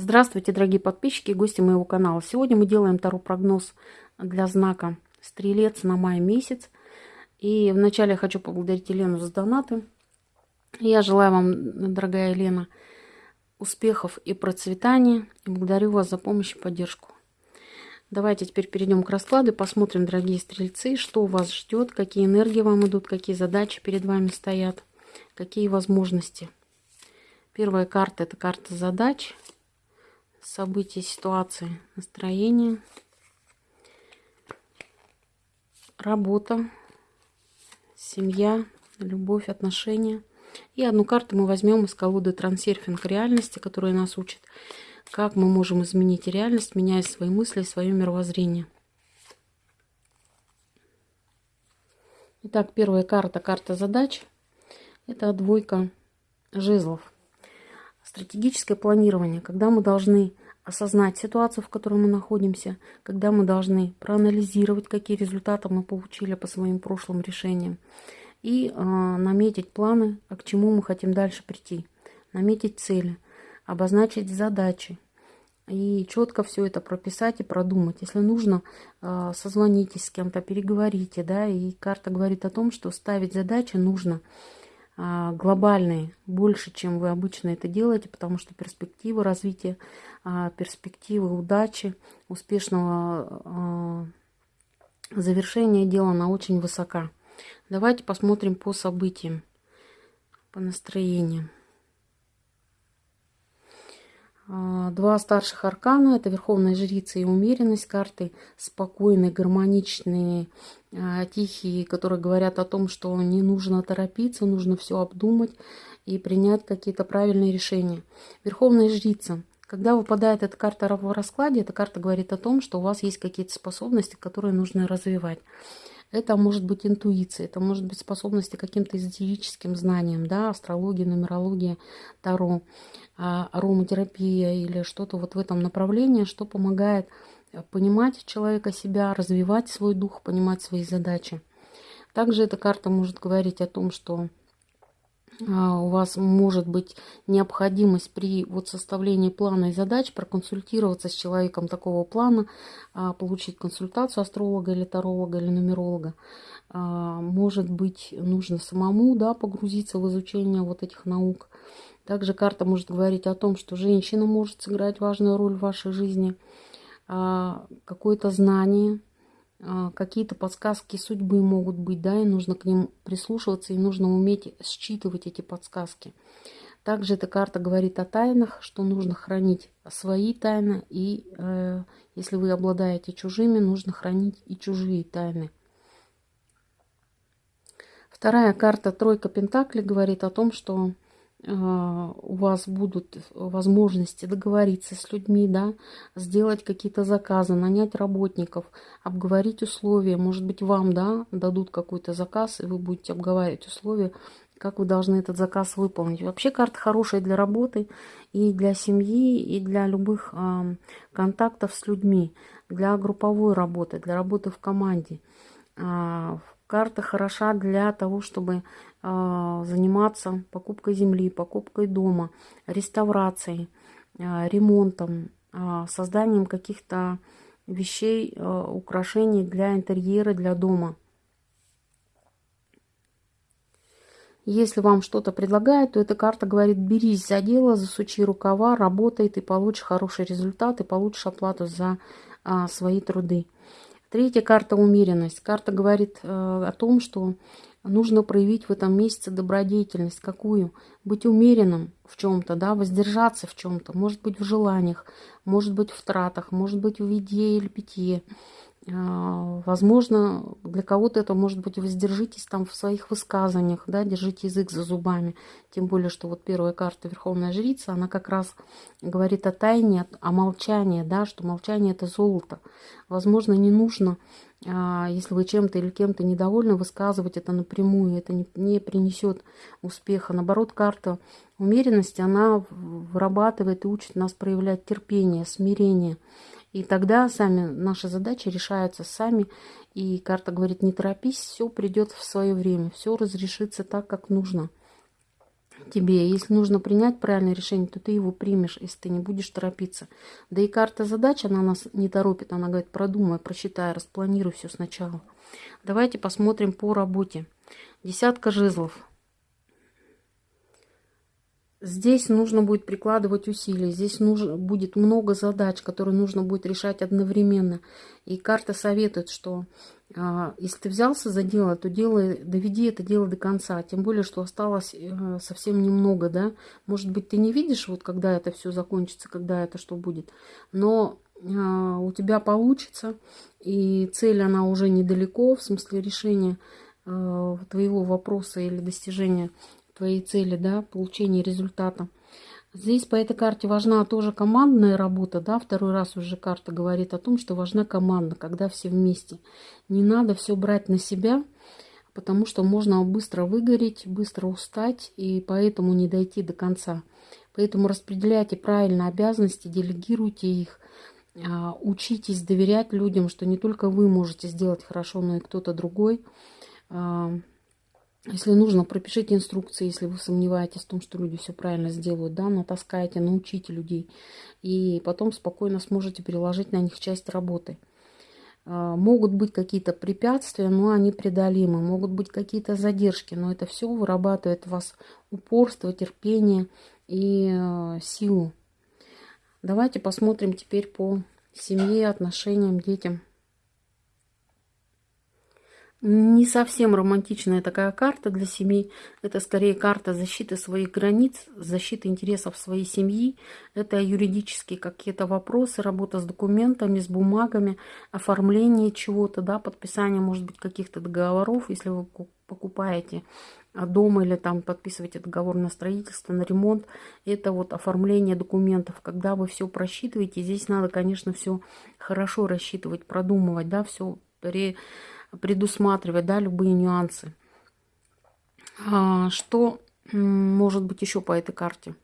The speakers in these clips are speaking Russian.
Здравствуйте, дорогие подписчики и гости моего канала. Сегодня мы делаем таро прогноз для знака Стрелец на май месяц. И вначале я хочу поблагодарить Елену за донаты. Я желаю вам, дорогая Елена, успехов и процветания. И благодарю вас за помощь и поддержку. Давайте теперь перейдем к раскладу и посмотрим, дорогие стрельцы, что вас ждет, какие энергии вам идут, какие задачи перед вами стоят, какие возможности. Первая карта – это карта задач – события, ситуации, настроение, работа, семья, любовь, отношения. И одну карту мы возьмем из колоды трансерфинг реальности, которая нас учит, как мы можем изменить реальность, меняя свои мысли, свое мировоззрение. Итак, первая карта, карта задач. Это двойка жезлов. Стратегическое планирование, когда мы должны осознать ситуацию, в которой мы находимся, когда мы должны проанализировать, какие результаты мы получили по своим прошлым решениям, и э, наметить планы, а к чему мы хотим дальше прийти, наметить цели, обозначить задачи, и четко все это прописать и продумать. Если нужно, э, созвонитесь с кем-то, переговорите, да, и карта говорит о том, что ставить задачи нужно – глобальные, больше, чем вы обычно это делаете, потому что перспективы развития, а, перспективы удачи, успешного а, завершения дела, она очень высока. Давайте посмотрим по событиям, по настроениям. А, два старших аркана – это Верховная Жрица и Умеренность, карты спокойные, гармоничные, а, тихие, которые говорят о том, что не нужно торопиться, нужно все обдумать и принять какие-то правильные решения. Верховная Жрица. Когда выпадает эта карта в раскладе, эта карта говорит о том, что у вас есть какие-то способности, которые нужно развивать. Это может быть интуиция, это может быть способности к каким-то эзотерическим знаниям, да, астрология, нумерология, таро, а, ароматерапия или что-то вот в этом направлении, что помогает э, понимать человека себя, развивать свой дух, понимать свои задачи. Также эта карта может говорить о том, что у вас может быть необходимость при вот составлении плана и задач проконсультироваться с человеком такого плана, а, получить консультацию астролога или таролога или нумеролога. А, может быть, нужно самому да, погрузиться в изучение вот этих наук. Также карта может говорить о том, что женщина может сыграть важную роль в вашей жизни, какое-то знание, а, какие-то подсказки судьбы могут быть, да, и нужно к ним прислушиваться, и нужно уметь считывать эти подсказки. Также эта карта говорит о тайнах, что нужно хранить свои тайны, и э, если вы обладаете чужими, нужно хранить и чужие тайны. Вторая карта «Тройка Пентаклей» говорит о том, что а, у вас будут возможности договориться с людьми, да, сделать какие-то заказы, нанять работников, обговорить условия. Может быть, вам да, дадут какой-то заказ, и вы будете обговаривать условия, как вы должны этот заказ выполнить. Вообще карта хорошая для работы и для семьи, и для любых э, контактов с людьми, для групповой работы, для работы в команде. Э, карта хороша для того, чтобы а, заниматься покупкой земли, покупкой дома, реставрацией, а, ремонтом, а, созданием каких-то вещей, украшений для интерьера, для дома. Если вам что-то предлагают, то эта карта говорит, берись за дело, засучи рукава, работай, ты получишь хороший результат и получишь оплату за а, свои труды. Третья карта умеренность. Карта говорит э, о том, что нужно проявить в этом месяце добродетельность. Какую? Быть умеренным в чем-то, да, воздержаться в чем-то. Может быть в желаниях, может быть в тратах, может быть в еде или питье. А, возможно, для кого-то это может быть воздержитесь там в своих высказываниях, да, держите язык за зубами. Тем более, что вот первая карта Верховная Жрица, она как раз говорит о тайне, о молчании, да, что молчание это золото. Возможно, не нужно, а, если вы чем-то или кем-то недовольны, высказывать это напрямую, это не, не принесет успеха. Наоборот, карта умеренности, она вырабатывает и учит нас проявлять терпение, смирение. И тогда сами наши задачи решаются сами. И карта говорит, не торопись, все придет в свое время, все разрешится так, как нужно. тебе. Если нужно принять правильное решение, то ты его примешь, если ты не будешь торопиться. Да и карта задач, она нас не торопит. Она говорит, продумай, просчитай, распланируй все сначала. Давайте посмотрим по работе. Десятка жезлов. Здесь нужно будет прикладывать усилия, здесь нужно, будет много задач, которые нужно будет решать одновременно. И карта советует, что а, если ты взялся за дело, то делай, доведи это дело до конца. Тем более, что осталось э, совсем немного, да. Может быть, ты не видишь, вот когда это все закончится, когда это что будет. Но а, у тебя получится, и цель, она уже недалеко, в смысле решения э, твоего вопроса или достижения твоей цели, да, получения результата. Здесь по этой карте важна тоже командная работа, да, второй раз уже карта говорит о том, что важна команда, когда все вместе. Не надо все брать на себя, потому что можно быстро выгореть, быстро устать и поэтому не дойти до конца. Поэтому распределяйте правильно обязанности, делегируйте их, а, учитесь доверять людям, что не только вы можете сделать хорошо, но и кто-то другой. Если нужно, пропишите инструкции, если вы сомневаетесь в том, что люди все правильно сделают, да, натаскайте, научите людей. И потом спокойно сможете переложить на них часть работы. А, могут быть какие-то препятствия, но они преодолимы. Могут быть какие-то задержки, но это все вырабатывает в вас упорство, терпение и а, силу. Давайте посмотрим теперь по семье, отношениям, детям. Не совсем романтичная такая карта для семьи. Это скорее карта защиты своих границ, защиты интересов своей семьи. Это юридические какие-то вопросы, работа с документами, с бумагами, оформление чего-то, да, подписание, может быть, каких-то договоров, если вы покупаете дом или там подписываете договор на строительство, на ремонт. Это вот оформление документов. Когда вы все просчитываете, здесь надо, конечно, все хорошо рассчитывать, продумывать, да, все предусматривать, да, любые нюансы. А, что может быть еще по этой карте?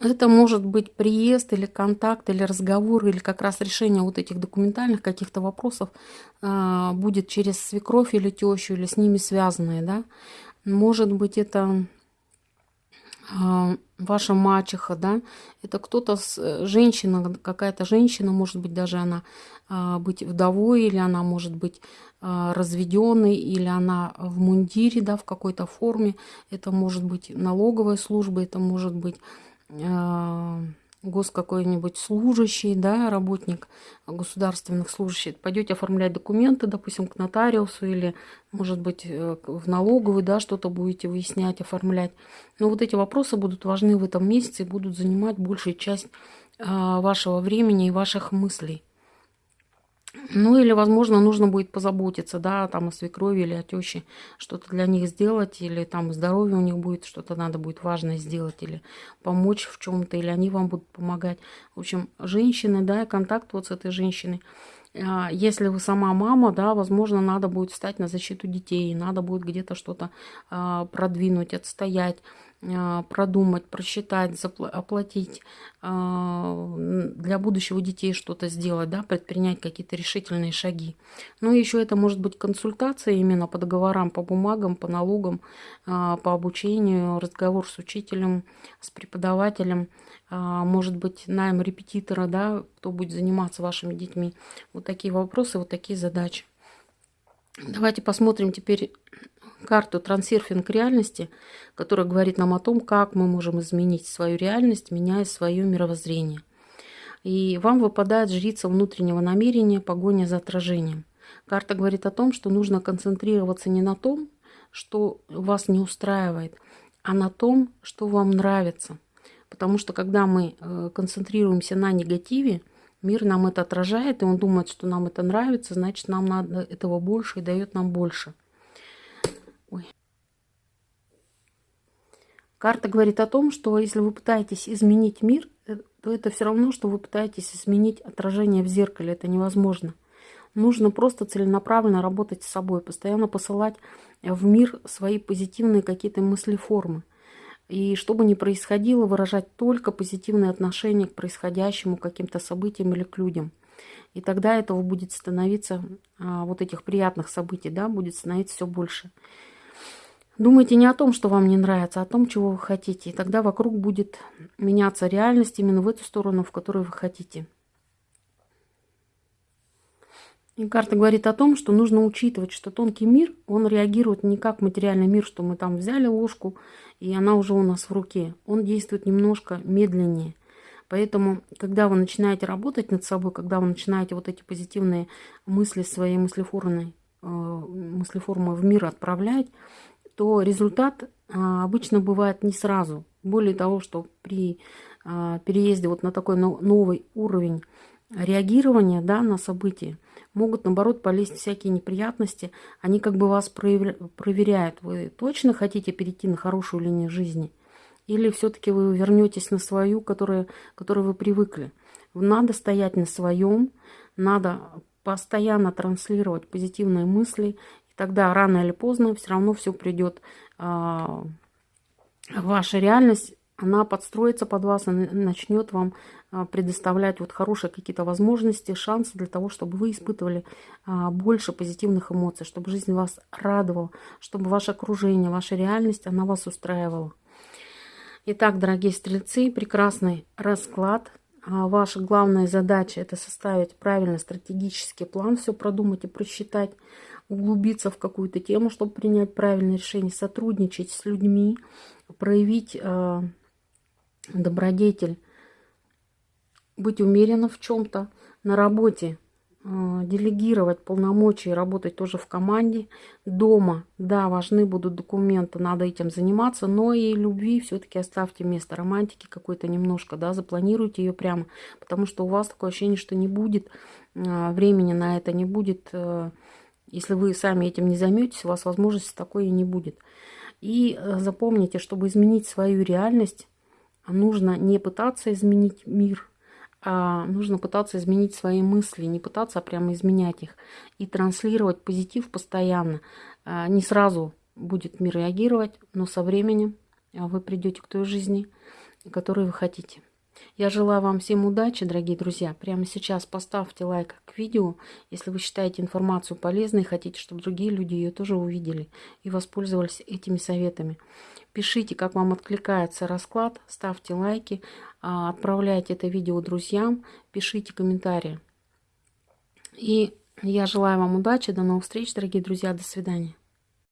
Это может быть приезд или контакт, или разговор, или как раз решение вот этих документальных каких-то вопросов а, будет через свекровь или тещу, или с ними связанные, да. Может быть, это ваша мачеха, да, это кто-то, э, женщина, какая-то женщина, может быть, даже она а, быть вдовой, или она может быть а, разведенной, или она в мундире, да, в какой-то форме, это может быть налоговая служба, это может быть гос какой-нибудь служащий, да, работник государственных служащих, пойдете оформлять документы, допустим, к нотариусу или, может быть, э, в налоговый, да, что-то будете выяснять, оформлять. Но вот эти вопросы будут важны в этом месяце и будут занимать большую часть а, вашего времени и ваших мыслей. Ну или, возможно, нужно будет позаботиться, да, там о свекрови или о теще, что-то для них сделать, или там здоровье у них будет, что-то надо будет важное сделать, или помочь в чем-то, или они вам будут помогать. В общем, женщины, да, контакт вот с этой женщиной. А, если вы сама мама, да, возможно, надо будет встать на защиту детей, надо будет где-то что-то а, продвинуть, отстоять продумать, просчитать, оплатить а, для будущего детей что-то сделать, да, предпринять какие-то решительные шаги. Ну и еще это может быть консультация именно по договорам, по бумагам, по налогам, а, по обучению, разговор с учителем, с преподавателем, может быть найм репетитора, да, кто будет заниматься вашими детьми. Вот такие вопросы, вот такие задачи. Давайте посмотрим теперь карту «Трансерфинг реальности», которая говорит нам о том, как мы можем изменить свою реальность, меняя свое мировоззрение. И вам выпадает жрица внутреннего намерения, погоня за отражением. Карта говорит о том, что нужно концентрироваться не на том, что вас не устраивает, а на том, что вам нравится. Потому что когда мы э, концентрируемся на негативе, мир нам это отражает, и он думает, что нам это нравится, значит, нам надо этого больше и дает нам больше. Ой. Карта говорит о том, что если вы пытаетесь изменить мир, э, то это все равно, что вы пытаетесь изменить отражение в зеркале. Это невозможно. Нужно просто целенаправленно работать с собой, постоянно посылать в мир свои позитивные какие-то мысли-формы. И что бы ни происходило, выражать только позитивное отношение к происходящему, к каким-то событиям или к людям. И тогда этого будет становиться, а, вот этих приятных событий, да, будет становиться все больше. Думайте не о том, что вам не нравится, а о том, чего вы хотите. И тогда вокруг будет меняться реальность именно в эту сторону, в которую вы хотите. И карта говорит о том, что нужно учитывать, что тонкий мир, он реагирует не как материальный мир, что мы там взяли ложку, и она уже у нас в руке. Он действует немножко медленнее. Поэтому, когда вы начинаете работать над собой, когда вы начинаете вот эти позитивные мысли своей мыслеформой, э, мыслеформы в мир отправлять, то результат а, обычно бывает не сразу. Более того, что при а, переезде вот на такой новый уровень реагирования да, на события, могут, наоборот, полезть всякие неприятности. Они как бы вас проверяют. Вы точно хотите перейти на хорошую линию жизни? Или все-таки вы вернетесь на свою, которая, которой вы привыкли? Надо стоять на своем, надо постоянно транслировать позитивные мысли, и тогда рано или поздно все равно все придет а, ваша реальность она подстроится под вас, она начнет вам а, предоставлять вот хорошие какие-то возможности, шансы для того, чтобы вы испытывали а, больше позитивных эмоций, чтобы жизнь вас радовала, чтобы ваше окружение, ваша реальность, она вас устраивала. Итак, дорогие стрельцы, прекрасный расклад. Ваша главная задача – это составить правильный стратегический план, все продумать и просчитать, углубиться в какую-то тему, чтобы принять правильное решение, сотрудничать с людьми, проявить добродетель, быть умеренным в чем-то, на работе э, делегировать полномочия, работать тоже в команде. Дома, да, важны будут документы, надо этим заниматься, но и любви все-таки оставьте место романтики какой-то немножко, да, запланируйте ее прямо, потому что у вас такое ощущение, что не будет э, времени на это, не будет, э, если вы сами этим не займетесь, у вас возможности такой и не будет. И запомните, чтобы изменить свою реальность, нужно не пытаться изменить мир, а нужно пытаться изменить свои мысли, не пытаться, а прямо изменять их. И транслировать позитив постоянно. А, не сразу будет мир реагировать, но со временем вы придете к той жизни, которую вы хотите. Я желаю вам всем удачи, дорогие друзья. Прямо сейчас поставьте лайк к видео, если вы считаете информацию полезной и хотите, чтобы другие люди ее тоже увидели и воспользовались этими советами. Пишите, как вам откликается расклад, ставьте лайки, а, отправляйте это видео друзьям, пишите комментарии. И я желаю вам удачи, до новых встреч, дорогие друзья, до свидания.